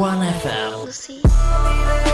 1FM.